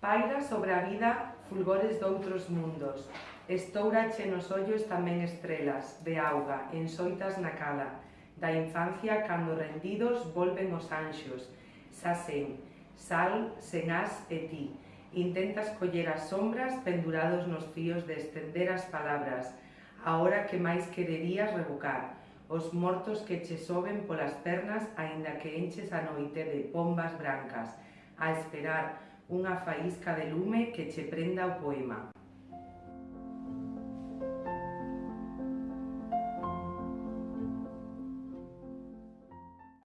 Paira sobre a vida fulgores doutros mundos. Estourache nos ollos tamén estrelas de auga, ensoitas na cala. Da infancia, cando rendidos, volven os anxos. Sasen, sal, senás e ti. Intentas coller as sombras pendurados nos fíos de estender as palabras. Ahora que máis quererías revocar os mortos que che soben polas pernas aínda que enches a noite de bombas brancas, a esperar unha faísca de lume que che prenda o poema.